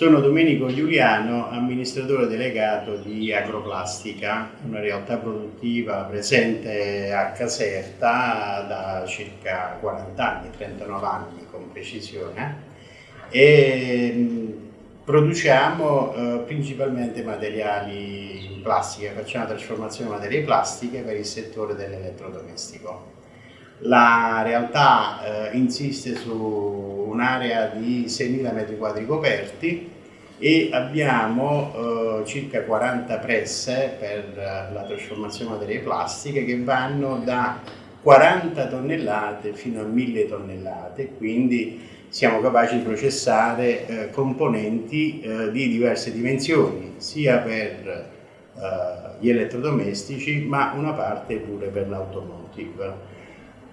Sono Domenico Giuliano, amministratore delegato di Agroplastica, una realtà produttiva presente a Caserta da circa 40 anni, 39 anni con precisione, e produciamo eh, principalmente materiali in plastica, facciamo trasformazione di materie plastiche per il settore dell'elettrodomestico. La realtà eh, insiste su un'area di 6.000 m2 coperti e abbiamo eh, circa 40 presse per la trasformazione materie plastiche che vanno da 40 tonnellate fino a 1000 tonnellate, quindi siamo capaci di processare eh, componenti eh, di diverse dimensioni, sia per eh, gli elettrodomestici ma una parte pure per l'automotive.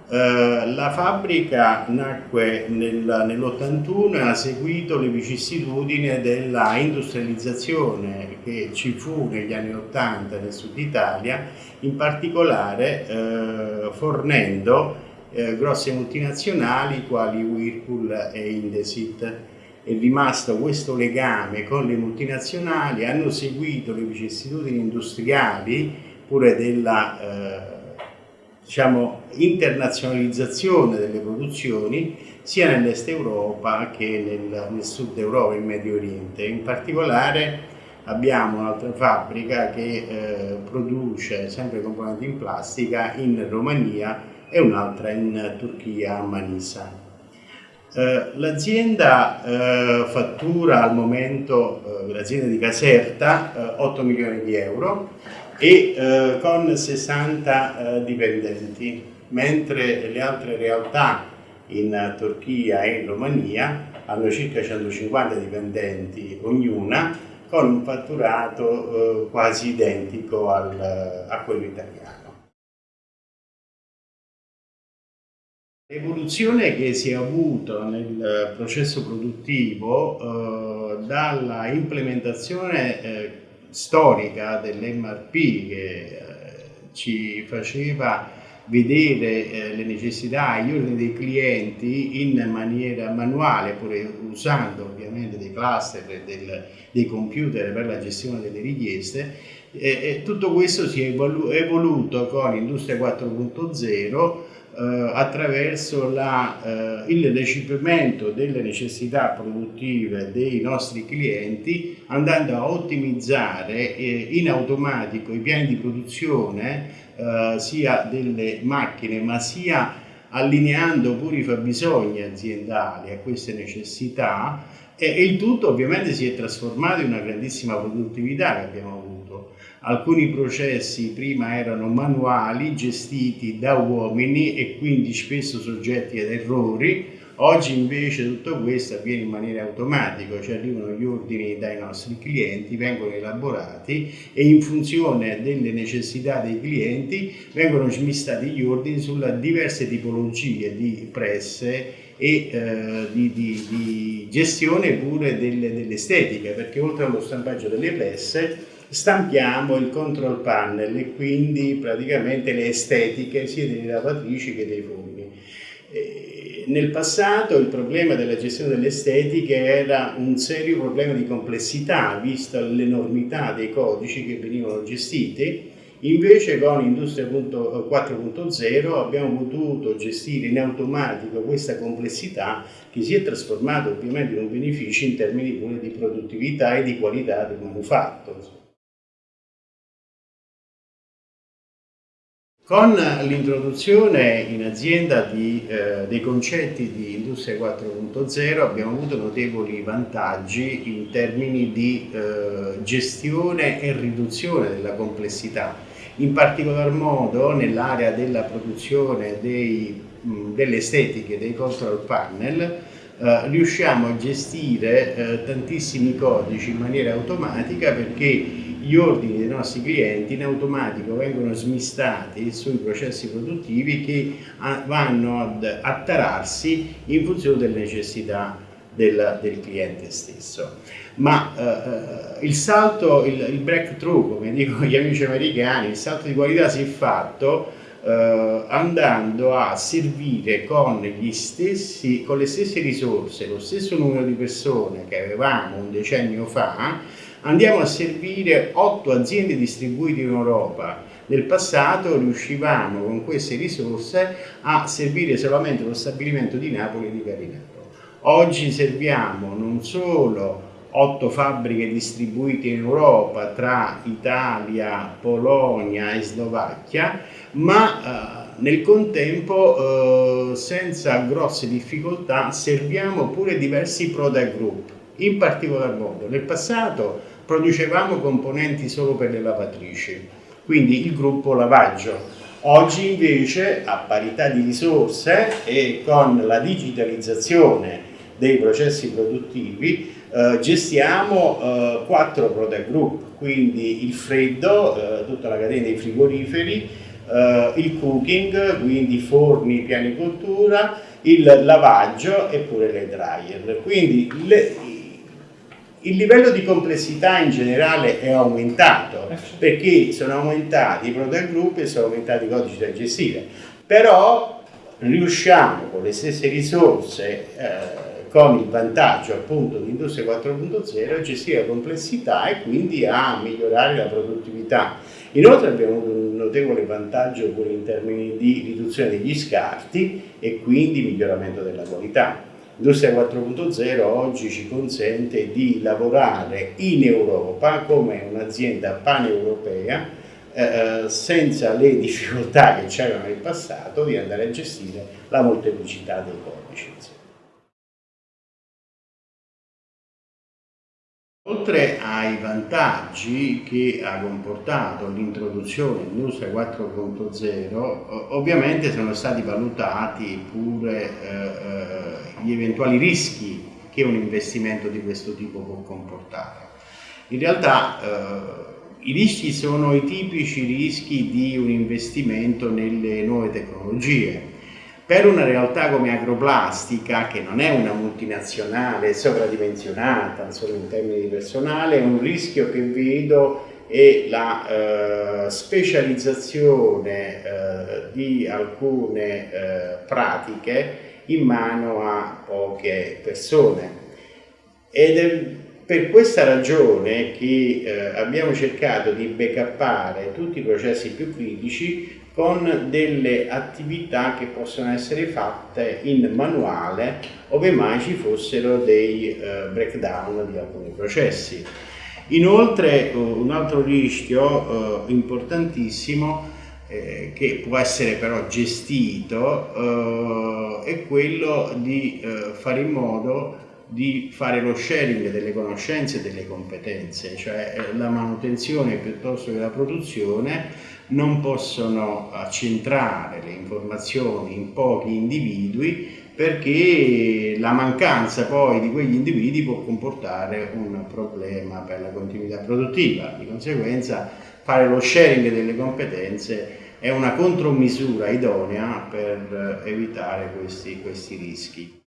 Eh, la fabbrica nacque nel, nell'81 e ha seguito le vicissitudini della industrializzazione che ci fu negli anni 80 nel sud Italia, in particolare eh, fornendo eh, grosse multinazionali quali Whirlpool e Indesit. È rimasto questo legame con le multinazionali, hanno seguito le vicissitudini industriali pure della eh, diciamo, internazionalizzazione delle produzioni sia nell'est Europa che nel, nel sud Europa e in Medio Oriente. In particolare abbiamo un'altra fabbrica che eh, produce sempre componenti in plastica in Romania e un'altra in Turchia a Manisa. Eh, l'azienda eh, fattura al momento, eh, l'azienda di Caserta, 8 eh, milioni di euro e eh, con 60 eh, dipendenti, mentre le altre realtà in Turchia e in Romania hanno circa 150 dipendenti ognuna con un fatturato eh, quasi identico al, a quello italiano. L'evoluzione che si è avuto nel processo produttivo eh, dalla implementazione eh, storica dell'MRP che eh, ci faceva vedere eh, le necessità e gli ordini dei clienti in maniera manuale, pure usando ovviamente dei cluster e del, dei computer per la gestione delle richieste, e tutto questo si è evoluto con Industria 4.0 eh, attraverso la, eh, il recepimento delle necessità produttive dei nostri clienti andando a ottimizzare eh, in automatico i piani di produzione eh, sia delle macchine ma sia allineando pure i fabbisogni aziendali a queste necessità e il tutto ovviamente si è trasformato in una grandissima produttività che abbiamo avuto. Alcuni processi prima erano manuali, gestiti da uomini e quindi spesso soggetti ad errori, Oggi invece tutto questo avviene in maniera automatica, ci arrivano gli ordini dai nostri clienti, vengono elaborati e in funzione delle necessità dei clienti vengono smistati gli ordini sulle diverse tipologie di presse e eh, di, di, di, gestione pure delle, dell'estetica, perché oltre allo stampaggio delle presse stampiamo il control panel e quindi praticamente le estetiche sia delle lavatrici che dei. E nel passato il problema della gestione delle estetiche era un serio problema di complessità, vista l'enormità dei codici che venivano gestiti, Invece con Industria 4.0 abbiamo potuto gestire in automatico questa complessità che si è trasformata ovviamente in un beneficio in termini pure di produttività e di qualità del manufatto. Con l'introduzione in azienda di, eh, dei concetti di Industria 4.0 abbiamo avuto notevoli vantaggi in termini di eh, gestione e riduzione della complessità, in particolar modo nell'area della produzione dei, mh, delle estetiche dei control panel eh, riusciamo a gestire eh, tantissimi codici in maniera automatica perché gli ordini dei nostri clienti in automatico vengono smistati sui processi produttivi che vanno ad attararsi in funzione delle necessità del, del cliente stesso. Ma eh, il salto, il, il breakthrough, come dicono gli amici americani, il salto di qualità si è fatto eh, andando a servire con, stessi, con le stesse risorse, lo stesso numero di persone che avevamo un decennio fa, andiamo a servire otto aziende distribuite in Europa. Nel passato riuscivamo con queste risorse a servire solamente lo stabilimento di Napoli e di Carinaro. Oggi serviamo non solo otto fabbriche distribuite in Europa tra Italia, Polonia e Slovacchia, ma eh, nel contempo eh, senza grosse difficoltà serviamo pure diversi product group, in particolar modo nel passato producevamo componenti solo per le lavatrici, quindi il gruppo lavaggio. Oggi invece a parità di risorse e con la digitalizzazione dei processi produttivi eh, gestiamo eh, quattro product group, quindi il freddo, eh, tutta la catena dei frigoriferi, eh, il cooking, quindi forni, pianicoltura, il lavaggio e pure le dryer. Quindi le, il livello di complessità in generale è aumentato perché sono aumentati i product group e sono aumentati i codici da gestire, però riusciamo con le stesse risorse eh, con il vantaggio appunto di Industria 4.0 a gestire la complessità e quindi a migliorare la produttività. Inoltre abbiamo un notevole vantaggio pure in termini di riduzione degli scarti e quindi miglioramento della qualità. Industria 4.0 oggi ci consente di lavorare in Europa come un'azienda paneuropea eh, senza le difficoltà che c'erano nel passato di andare a gestire la molteplicità dei codici. Oltre ai vantaggi che ha comportato l'introduzione dell'Industria 4.0, ovviamente sono stati valutati pure eh, eh, gli eventuali rischi che un investimento di questo tipo può comportare. In realtà eh, i rischi sono i tipici rischi di un investimento nelle nuove tecnologie, per una realtà come Agroplastica, che non è una multinazionale sovradimensionata, solo in termini di personale, un rischio che vedo è la eh, specializzazione eh, di alcune eh, pratiche in mano a poche persone. Ed è per questa ragione che eh, abbiamo cercato di backuppare tutti i processi più critici con delle attività che possono essere fatte in manuale ove mai ci fossero dei uh, breakdown di alcuni processi. Inoltre uh, un altro rischio uh, importantissimo eh, che può essere però gestito è quello di fare in modo di fare lo sharing delle conoscenze e delle competenze, cioè la manutenzione piuttosto che la produzione non possono accentrare le informazioni in pochi individui perché la mancanza poi di quegli individui può comportare un problema per la continuità produttiva. Di conseguenza fare lo sharing delle competenze è una contromisura idonea per evitare questi, questi rischi.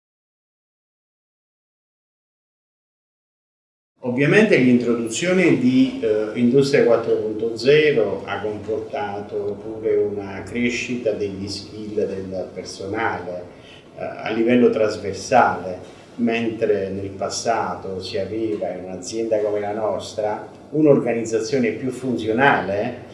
Ovviamente l'introduzione di eh, Industria 4.0 ha comportato pure una crescita degli skill del personale eh, a livello trasversale, mentre nel passato si aveva in un'azienda come la nostra un'organizzazione più funzionale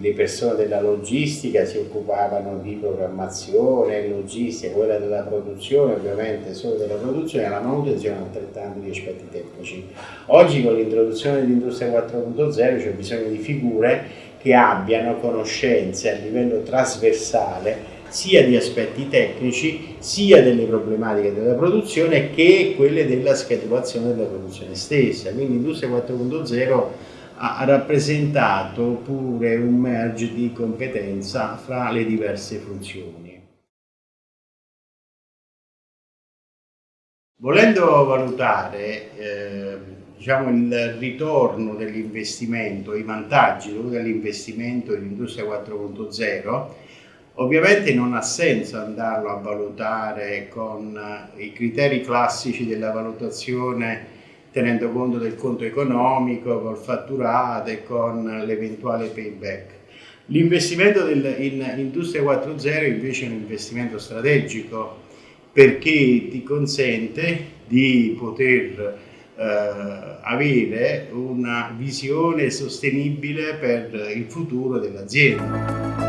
le persone della logistica si occupavano di programmazione, logistica, quella della produzione ovviamente solo della produzione, la manutenzione altrettanto di aspetti tecnici. Oggi con l'introduzione dell'industria 4.0 c'è bisogno di figure che abbiano conoscenze a livello trasversale sia di aspetti tecnici sia delle problematiche della produzione che quelle della schedulazione della produzione stessa. Quindi l'industria 4.0 ha rappresentato pure un merge di competenza fra le diverse funzioni. Volendo valutare eh, diciamo, il ritorno dell'investimento, i vantaggi dovuti all'investimento in industria 4.0, ovviamente non ha senso andarlo a valutare con i criteri classici della valutazione tenendo conto del conto economico, col fatturato e con l'eventuale payback. L'investimento in Industria 4.0 invece è un investimento strategico perché ti consente di poter eh, avere una visione sostenibile per il futuro dell'azienda.